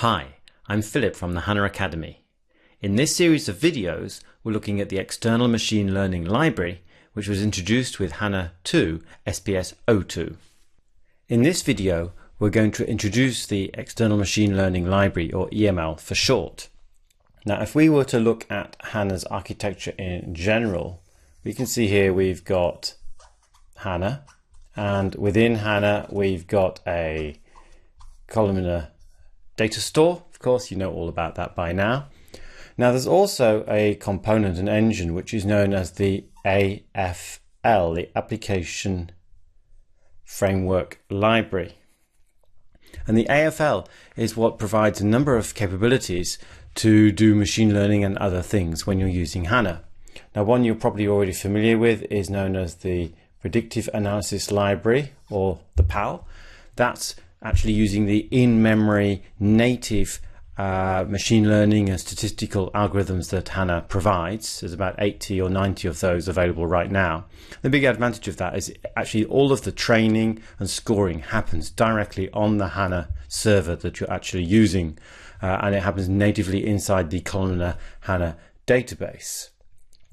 Hi, I'm Philip from the HANA Academy. In this series of videos, we're looking at the external machine learning library, which was introduced with HANA 2 SPS 02. In this video, we're going to introduce the external machine learning library, or EML for short. Now, if we were to look at HANA's architecture in general, we can see here we've got HANA, and within HANA, we've got a columnar data store. Of course, you know all about that by now. Now, there's also a component, an engine, which is known as the AFL, the Application Framework Library. And the AFL is what provides a number of capabilities to do machine learning and other things when you're using HANA. Now, one you're probably already familiar with is known as the Predictive Analysis Library, or the PAL. That's actually using the in-memory native uh, machine learning and statistical algorithms that HANA provides. There's about 80 or 90 of those available right now. The big advantage of that is actually all of the training and scoring happens directly on the HANA server that you're actually using, uh, and it happens natively inside the columnar HANA database.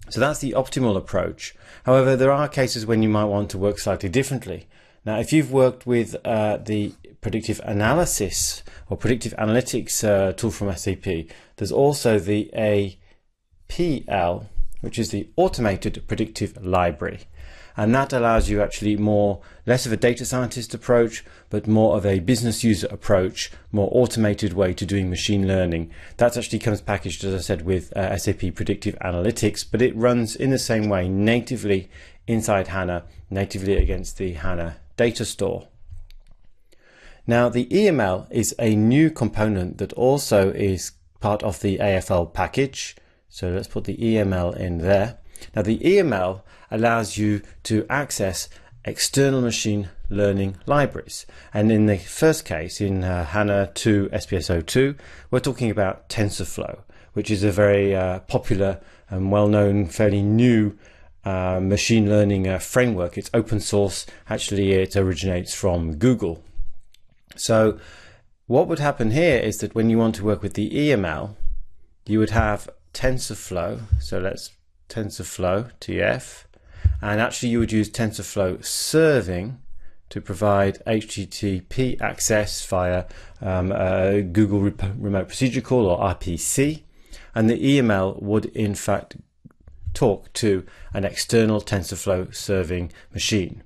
So that's the optimal approach. However, there are cases when you might want to work slightly differently. Now, if you've worked with uh, the predictive analysis or predictive analytics uh, tool from SAP, there's also the APL, which is the automated predictive library. And that allows you actually more, less of a data scientist approach, but more of a business user approach, more automated way to doing machine learning. That actually comes packaged, as I said, with uh, SAP Predictive Analytics, but it runs in the same way natively inside HANA, natively against the HANA data store. Now the EML is a new component that also is part of the AFL package. So let's put the EML in there. Now the EML allows you to access external machine learning libraries. And in the first case, in uh, HANA 2 SPS02, we're talking about TensorFlow, which is a very uh, popular and well-known, fairly new uh, machine learning uh, framework. It's open source. Actually, it originates from Google. So what would happen here is that when you want to work with the EML, you would have TensorFlow. So let's TensorFlow, TF, and actually you would use TensorFlow serving to provide HTTP access via um, Google Remote Procedure Call or RPC. And the EML would in fact talk to an external TensorFlow serving machine.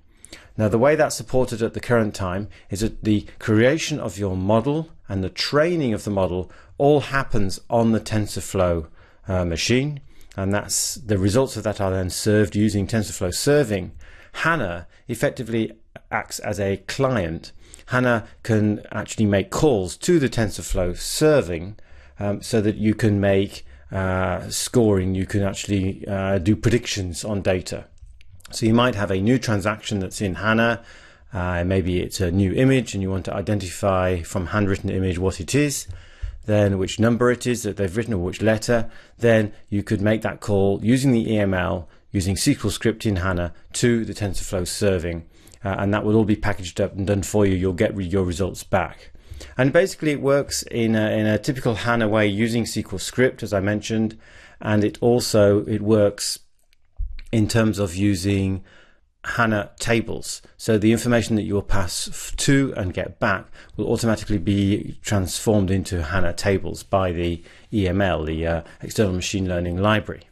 Now, the way that's supported at the current time is that the creation of your model and the training of the model all happens on the TensorFlow uh, machine. And that's the results of that are then served using TensorFlow serving. HANA effectively acts as a client. HANA can actually make calls to the TensorFlow serving um, so that you can make uh, scoring, you can actually uh, do predictions on data. So you might have a new transaction that's in HANA. Uh, maybe it's a new image and you want to identify from handwritten image what it is, then which number it is that they've written or which letter. Then you could make that call using the EML, using SQL script in HANA to the TensorFlow serving. Uh, and that will all be packaged up and done for you. You'll get your results back. And basically it works in a, in a typical HANA way using SQL script, as I mentioned. And it also, it works in terms of using HANA tables. So the information that you will pass to and get back will automatically be transformed into HANA tables by the EML, the uh, External Machine Learning Library.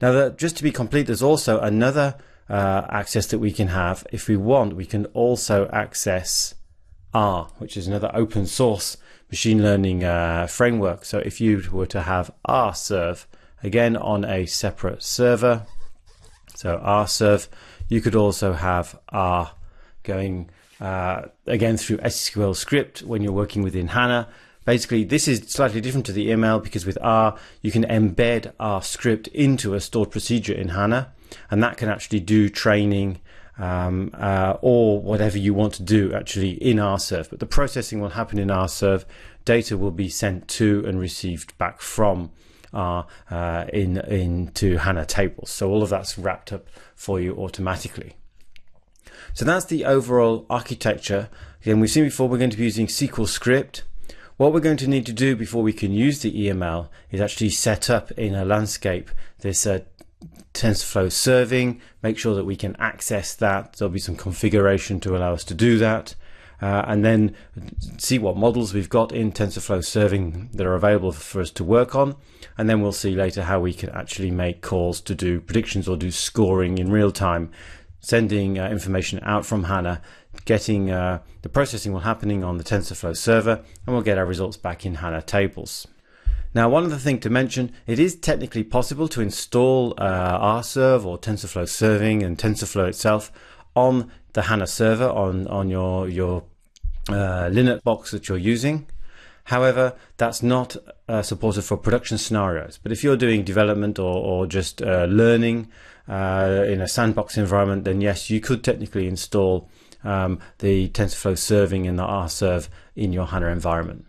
Now, just to be complete, there's also another uh, access that we can have. If we want, we can also access R, which is another open source machine learning uh, framework. So if you were to have RServe, again on a separate server, so RServe. You could also have R going uh, again through SQL script when you're working within HANA. Basically, this is slightly different to the EML because with R, you can embed R script into a stored procedure in HANA, and that can actually do training um, uh, or whatever you want to do actually in RServe. But the processing will happen in RServe. Data will be sent to and received back from R uh, in into HANA tables. So all of that's wrapped up for you automatically. So that's the overall architecture. Again, we've seen before we're going to be using SQL script. what we're going to need to do before we can use the EML is actually set up in a landscape this uh, TensorFlow serving, make sure that we can access that. There'll be some configuration to allow us to do that. Uh, and then see what models we've got in TensorFlow serving that are available for us to work on. And then we'll see later how we can actually make calls to do predictions or do scoring in real time, sending uh, information out from HANA, getting uh, the processing will happening on the TensorFlow server, and we'll get our results back in HANA tables. Now, one other thing to mention, it is technically possible to install uh, RServe or TensorFlow serving and TensorFlow itself on the HANA server on, on your, your uh, Linux box that you're using. However, that's not uh, supported for production scenarios. But if you're doing development or, or just uh, learning uh, in a sandbox environment, then yes, you could technically install um, the TensorFlow serving and the RServe in your HANA environment.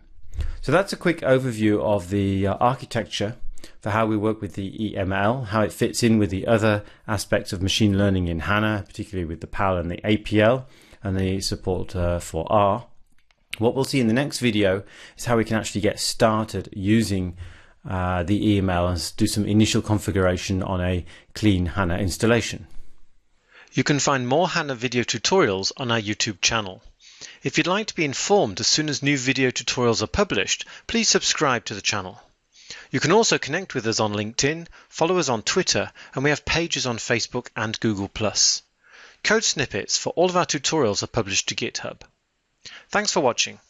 So that's a quick overview of the uh, architecture for how we work with the EML, how it fits in with the other aspects of machine learning in HANA, particularly with the PAL and the APL and the support uh, for R. What we'll see in the next video is how we can actually get started using uh, the EML and do some initial configuration on a clean HANA installation. You can find more HANA video tutorials on our YouTube channel. If you'd like to be informed as soon as new video tutorials are published, please subscribe to the channel. You can also connect with us on LinkedIn, follow us on Twitter, and we have pages on Facebook and Google+. Code snippets for all of our tutorials are published to GitHub. Thanks for watching.